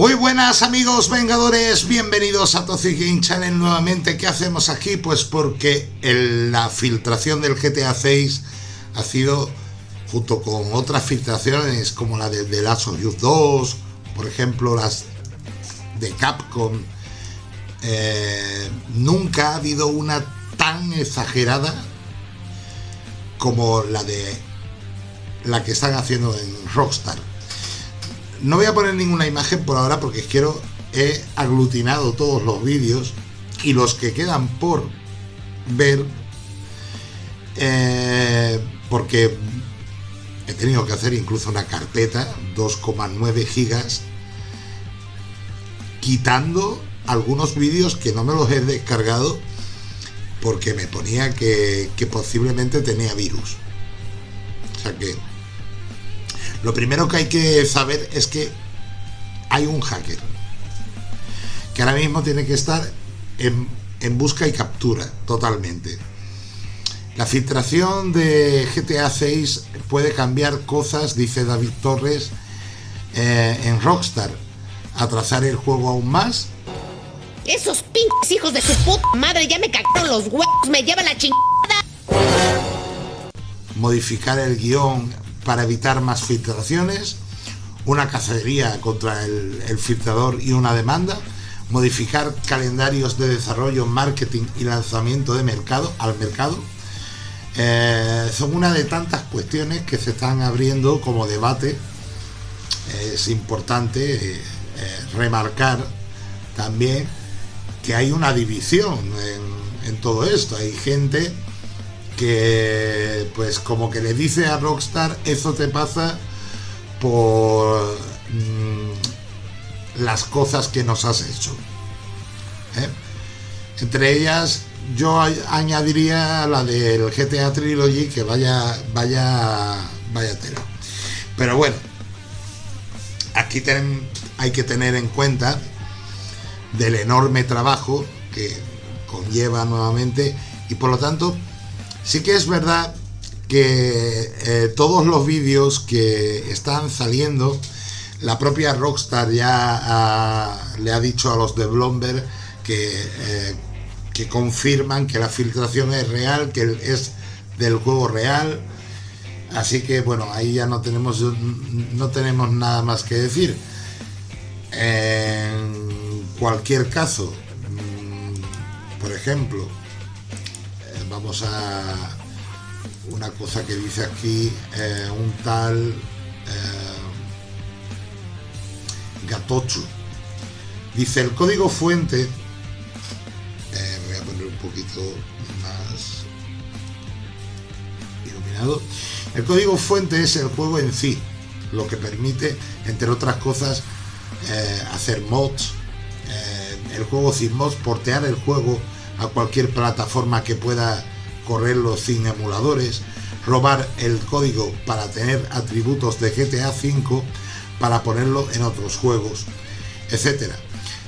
Muy buenas amigos vengadores, bienvenidos a Toxic Game Channel nuevamente. ¿Qué hacemos aquí? Pues porque la filtración del GTA 6 ha sido, junto con otras filtraciones como la de The Last of Us 2, por ejemplo las de Capcom, eh, nunca ha habido una tan exagerada como la de la que están haciendo en Rockstar no voy a poner ninguna imagen por ahora porque quiero, he aglutinado todos los vídeos y los que quedan por ver eh, porque he tenido que hacer incluso una carpeta 2,9 gigas quitando algunos vídeos que no me los he descargado porque me ponía que, que posiblemente tenía virus. O sea que lo primero que hay que saber es que hay un hacker que ahora mismo tiene que estar en, busca y captura totalmente. La filtración de GTA 6 puede cambiar cosas, dice David Torres, eh, en Rockstar. Atrasar el juego aún más. Esos pinches hijos de su puta madre ya me cagaron los huevos, me lleva la chingada. Modificar el guion para evitar más filtraciones, una cacería contra el, filtrador y una demanda, modificar calendarios de desarrollo, marketing y lanzamiento de mercado al mercado. Eh, son una de tantas cuestiones que se están abriendo como debate. Es importante eh, eh, remarcar también que hay una división en, en todo esto. Hay gente que pues como que le dice a Rockstar eso te pasa por mm, las cosas que nos has hecho ¿eh? entre ellas yo añadiría la del GTA Trilogy que vaya vaya vaya tela pero bueno aquí hay que tener en cuenta del enorme trabajo que conlleva nuevamente y por lo tanto Sí que es verdad que eh, todos los vídeos que están saliendo, la propia Rockstar ya le ha dicho a los de Blomberg que, eh, que confirman que la filtración es real, que es del juego real. Así que bueno, ahí ya no tenemos, no tenemos nada más que decir. En cualquier caso, mm, por ejemplo, vamos a una cosa que dice aquí eh, un tal eh, Gatochu dice el código fuente eh, voy a poner un poquito más iluminado. El código fuente es el juego en sí lo que permite entre otras cosas hacer mods el juego sin mods portear el juego a cualquier plataforma que pueda correrlo sin emuladores, robar el código para tener atributos de GTA V para ponerlo en otros juegos, etc.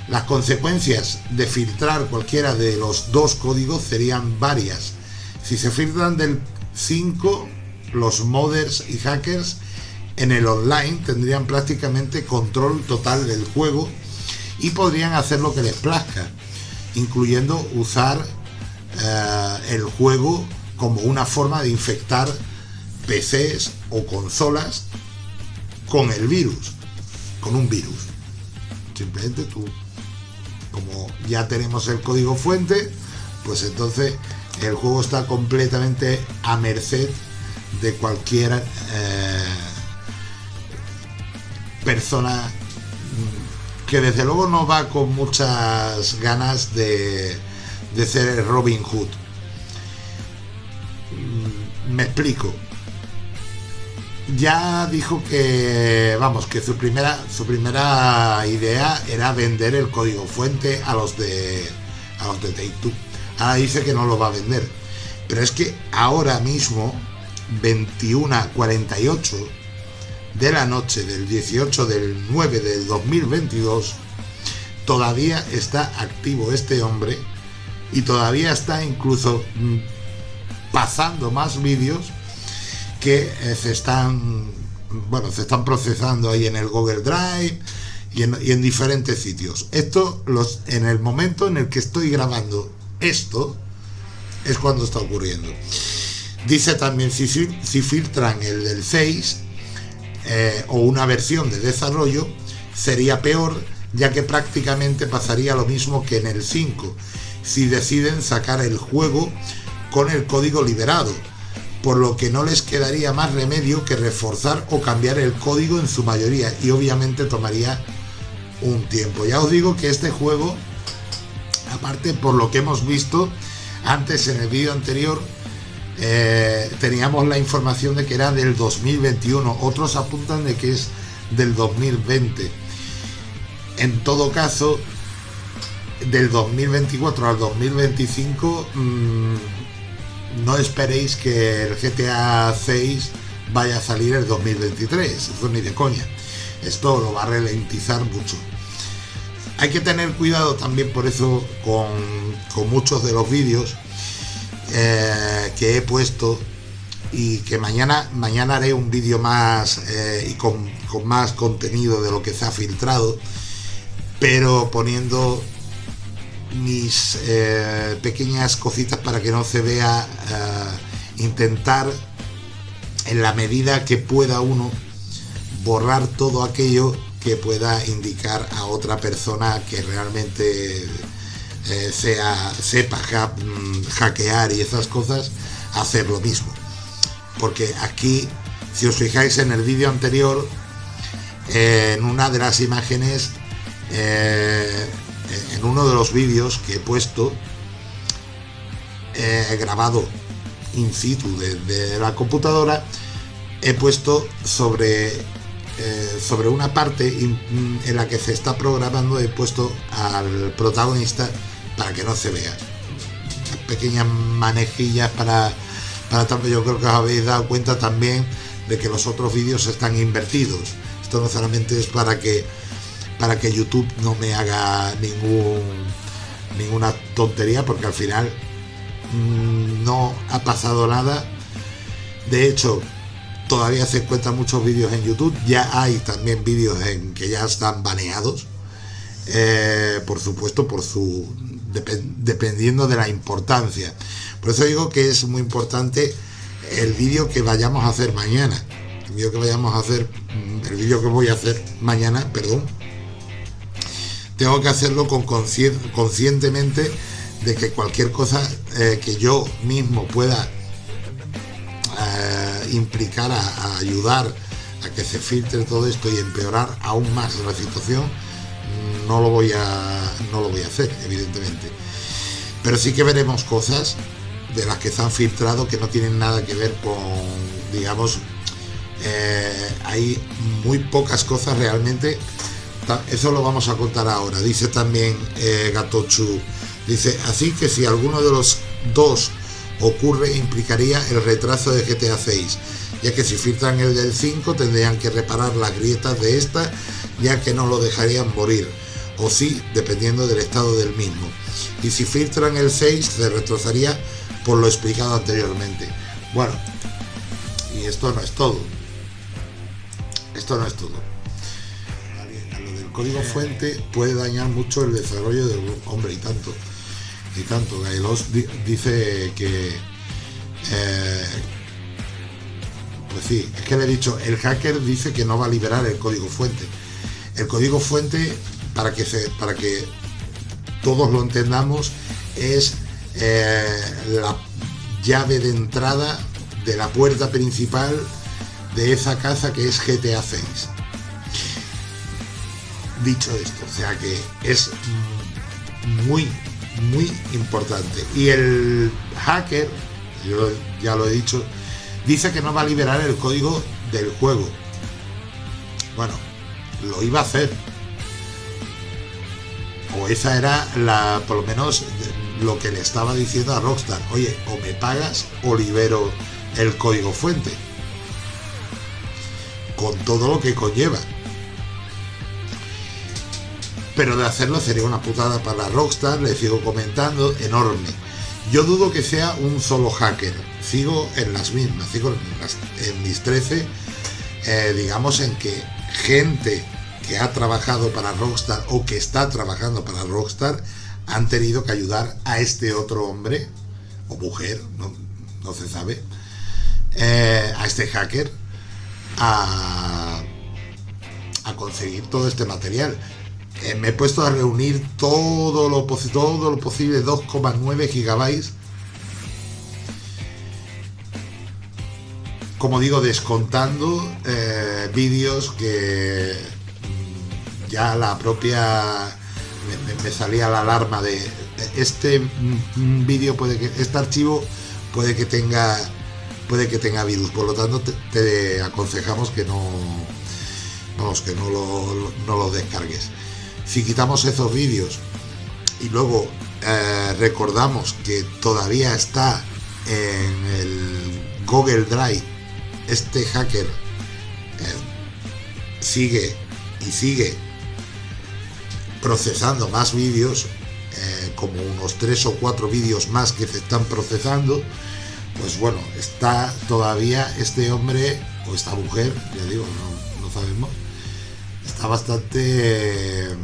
Las consecuencias de filtrar cualquiera de los dos códigos serían varias. Si se filtran del 5, los modders y hackers en el online tendrían prácticamente control total del juego y podrían hacer lo que les plazca incluyendo usar eh, el juego como una forma de infectar PCs o consolas con el virus, con un virus. Simplemente tú, como ya tenemos el código fuente, pues entonces el juego está completamente a merced de cualquier eh, persona que desde luego no va con muchas ganas de, de ser Robin Hood. Mm, me explico. Ya dijo que, vamos, que su primera, su primera idea era vender el código fuente a los de, a los de Take. Ahora dice que no lo va a vender. Pero es que ahora mismo, 21.48, de la noche del 18 del 9 del 2022 todavía está activo este hombre y todavía está incluso mm, pasando más vídeos que eh, se están bueno se están procesando ahí en el Google Drive y en, diferentes sitios. Esto, los, en el momento en el que estoy grabando esto, es cuando está ocurriendo. Dice también si, si filtran el del 6 eh, o una versión de desarrollo, sería peor ya que prácticamente pasaría lo mismo que en el 5, si deciden sacar el juego con el código liberado, por lo que no les quedaría más remedio que reforzar o cambiar el código en su mayoría y obviamente tomaría un tiempo. Ya os digo que este juego, aparte por lo que hemos visto antes en el vídeo anterior, eh, teníamos la información de que era del 2021, otros apuntan de que es del 2020. En todo caso, del 2024 al 2025, mm, no esperéis que el GTA 6 vaya a salir el 2023, eso ni de coña. Esto lo va a ralentizar mucho. Hay que tener cuidado también por eso con, muchos de los vídeos eh, que he puesto y que mañana, mañana haré un vídeo más eh, y con, más contenido de lo que se ha filtrado, pero poniendo mis eh, pequeñas cositas para que no se vea intentar en la medida que pueda uno borrar todo aquello que pueda indicar a otra persona que realmente eh, sea sepa mm, hackear y esas cosas hacer lo mismo. Porque aquí si os fijáis en el vídeo anterior en una de las imágenes eh, en uno de los vídeos que he puesto he grabado in situ de la computadora he puesto sobre eh, sobre una parte en la que se está programando he puesto al protagonista para que no se vea. Pequeñas manejillas para para tanto yo creo que os habéis dado cuenta también de que los otros vídeos están invertidos. Esto no solamente es para que para que YouTube no me haga ningún ninguna tontería porque al final mm, no ha pasado nada. De hecho todavía se encuentran muchos vídeos en YouTube, ya hay también vídeos en que ya están baneados, eh, por supuesto, por su dependiendo de la importancia. Por eso digo que es muy importante el vídeo que vayamos a hacer mañana. El vídeo que vayamos a hacer, mm, el vídeo que voy a hacer mañana, perdón, tengo que hacerlo con conscientemente de que cualquier cosa eh, que yo mismo pueda implicar a, ayudar a que se filtre todo esto y empeorar aún más la situación, no lo voy a, no lo voy a hacer, evidentemente. Pero sí que veremos cosas de las que se han filtrado que no tienen nada que ver con, digamos, eh, hay muy pocas cosas realmente. Eso lo vamos a contar ahora. Dice también eh, Gatochu, dice, así que si alguno de los dos ocurre implicaría el retraso de GTA 6, ya que si filtran el del 5 tendrían que reparar las grietas de esta, ya que no lo dejarían morir, o sí, dependiendo del estado del mismo. Y si filtran el 6 se retrasaría por lo explicado anteriormente. Bueno, y esto no es todo. Esto no es todo. lo del código fuente puede dañar mucho el desarrollo del hombre y tanto y tanto. Gailos dice que... Eh, pues sí, es que le he dicho, el hacker dice que no va a liberar el código fuente. El código fuente, para que, para que todos lo entendamos, es eh, la llave de entrada de la puerta principal de esa casa que es GTA 6. Dicho esto, o sea que es muy muy importante. Y el hacker, yo ya lo he dicho, dice que no va a liberar el código del juego. Bueno, lo iba a hacer. O esa era la, por lo menos, lo que le estaba diciendo a Rockstar. Oye, o me pagas o libero el código fuente. Con todo lo que conlleva pero de hacerlo sería una putada para Rockstar, le sigo comentando, enorme. Yo dudo que sea un solo hacker, sigo en las mismas, sigo en, mis 13, eh, digamos en que gente que ha trabajado para Rockstar o que está trabajando para Rockstar han tenido que ayudar a este otro hombre o mujer, no, se sabe, eh, a este hacker a, a conseguir todo este material. Eh, me he puesto a reunir todo lo, todo lo posible, 2,9 gigabytes. Como digo, descontando eh, vídeos que ya la propia me, salía la alarma de este mm, vídeo puede que este archivo puede que tenga puede que tenga virus. Por lo tanto te, aconsejamos que no vamos que no lo, no lo descargues. Si quitamos esos vídeos y luego eh, recordamos que todavía está en el Google Drive este hacker eh, sigue y sigue procesando más vídeos eh, como unos tres o cuatro vídeos más que se están procesando pues bueno está todavía este hombre o esta mujer ya digo no, sabemos está bastante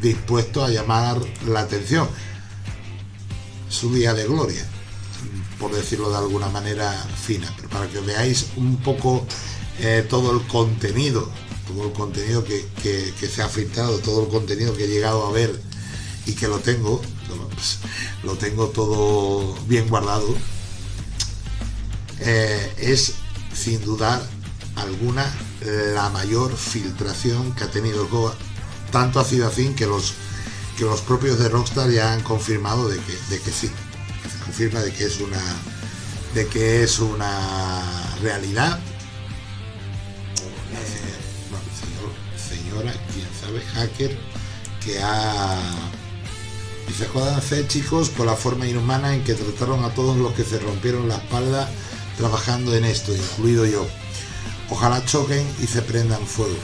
dispuesto a llamar la atención. Su día de gloria, por decirlo de alguna manera fina, pero para que veáis un poco eh, todo el contenido, todo el contenido que, se ha filtrado, todo el contenido que he llegado a ver y que lo tengo, pues, lo tengo todo bien guardado, eh, es sin dudar alguna la mayor filtración que ha tenido el tanto ha sido así que los que los propios de Rockstar ya han confirmado de que, de que sí, se confirma de que es una de que es una realidad. Señora, quién sabe, hacker que ha y se hacer chicos por la forma inhumana en que trataron a todos los que se rompieron la espalda trabajando en esto, incluido yo. Ojalá choquen y se prendan fuego.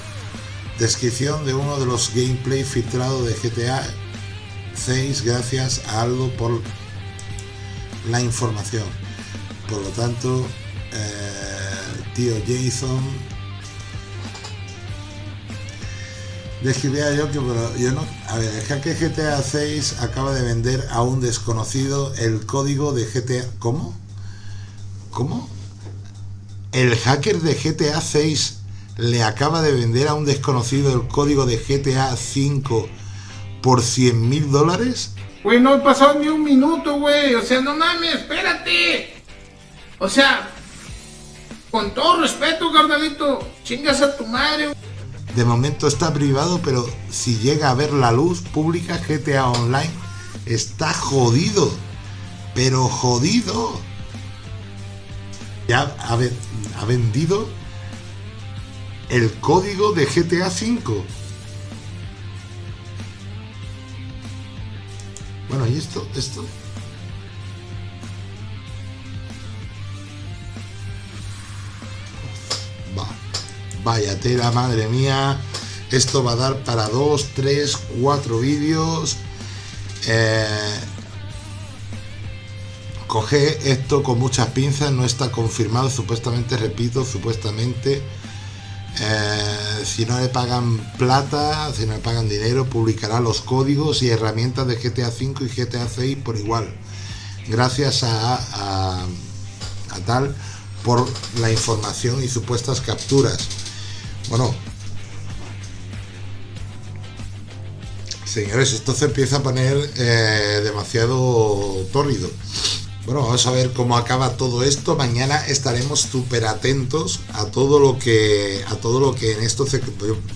Descripción de uno de los gameplay filtrados de GTA 6 gracias a Aldo por la información. Por lo tanto, eh, tío Jason describía yo que yo no a ver el hacker GTA 6 acaba de vender a un desconocido el código de GTA ¿cómo? ¿cómo? el hacker de GTA 6 le acaba de vender a un desconocido el código de GTA 5 por 100 mil dólares? Güey, no he pasado ni un minuto, güey. O sea, no mames, espérate. O sea, con todo respeto, carnalito, chingas a tu madre. De momento está privado, pero si llega a ver la luz pública GTA Online, está jodido. Pero jodido. Ya ha, vendido el código de GTA V. Bueno, y esto, esto. Vaya tela, madre mía. Esto va a dar para dos, tres, cuatro vídeos. Eh, coge esto con muchas pinzas, no está confirmado, supuestamente, repito, supuestamente eh, si no le pagan plata, si no le pagan dinero, publicará los códigos y herramientas de GTA 5 y GTA 6 por igual. Gracias a, tal por la información y supuestas capturas. Bueno, señores, esto se empieza a poner eh, demasiado tórrido. Bueno, vamos a ver cómo acaba todo esto. Mañana estaremos súper atentos a todo lo que a todo lo que en esto se,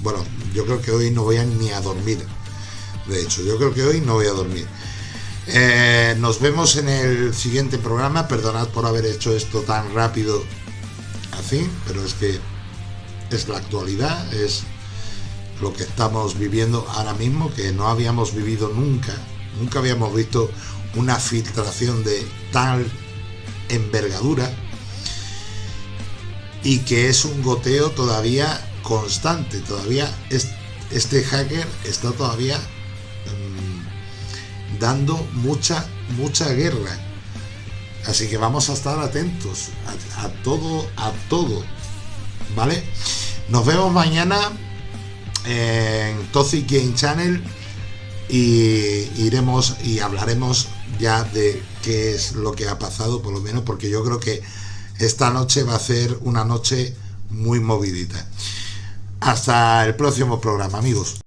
bueno, yo creo que hoy no voy a ni a dormir. De hecho, yo creo que hoy no voy a dormir. Eh, nos vemos en el siguiente programa. Perdonad por haber hecho esto tan rápido así, pero es que es la actualidad, es lo que estamos viviendo ahora mismo, que no habíamos vivido nunca. Nunca habíamos visto una filtración de tal envergadura y que es un goteo todavía constante, todavía este hacker está todavía mm, dando mucha, mucha guerra. Así que vamos a estar atentos a, todo, a todo. ¿Vale? Nos vemos mañana en Toxic Game Channel y iremos y hablaremos ya de qué es lo que ha pasado, por lo menos, porque yo creo que esta noche va a ser una noche muy movidita. Hasta el próximo programa, amigos.